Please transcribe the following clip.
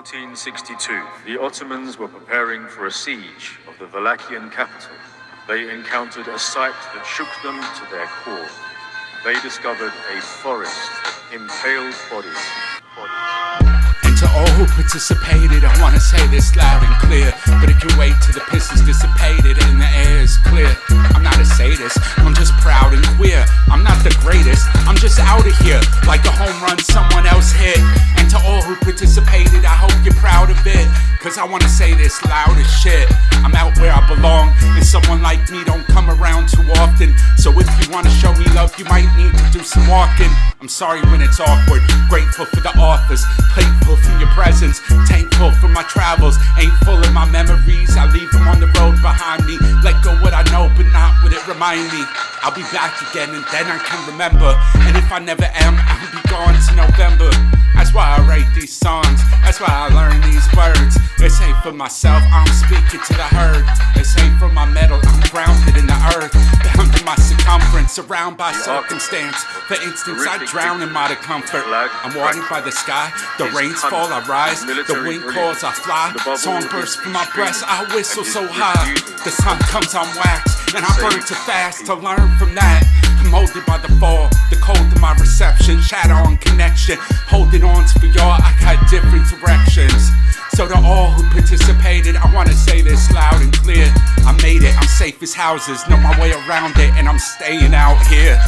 1462, the Ottomans were preparing for a siege of the Wallachian capital. They encountered a sight that shook them to their core. They discovered a forest impaled bodies. And to all who participated, I wanna say this loud and clear. But it can wait till the pistons dissipated and the air is clear. I'm not a sadist, I'm just proud and queer. I'm not the greatest, I'm just out of here. Like a home run someone else hit. And to all who participated, Cause I wanna say this loud as shit. I'm out where I belong, and someone like me don't come around too often. So if you wanna show me love, you might need to do some walking. I'm sorry when it's awkward, grateful for the office, grateful for your presence, thankful for my travels. Ain't full of my memories, I leave them on the road behind me. Let go what I know, but not what it remind me. I'll be back again, and then I can remember. And if I never am, I'll be gone to November. That's why I write these songs, that's why I learn these words. This ain't for myself, I'm speaking to the herd. This ain't for my metal, I'm grounded in the earth. Bound in my circumference, surrounded by circumstance. For instance, I drown in my comfort. I'm watered by the sky, the rains fall, I rise. The wind calls, I fly. Song bursts from my breast, I whistle so high. The sun comes I'm waxed, and I burn too fast to learn from that. I'm molded by the fall, the cold of my reception, shadow on connection. Holding on to y'all, I got different directions. So to all who participated, I wanna say this loud and clear. I made it, I'm safe as houses, know my way around it, and I'm staying out here.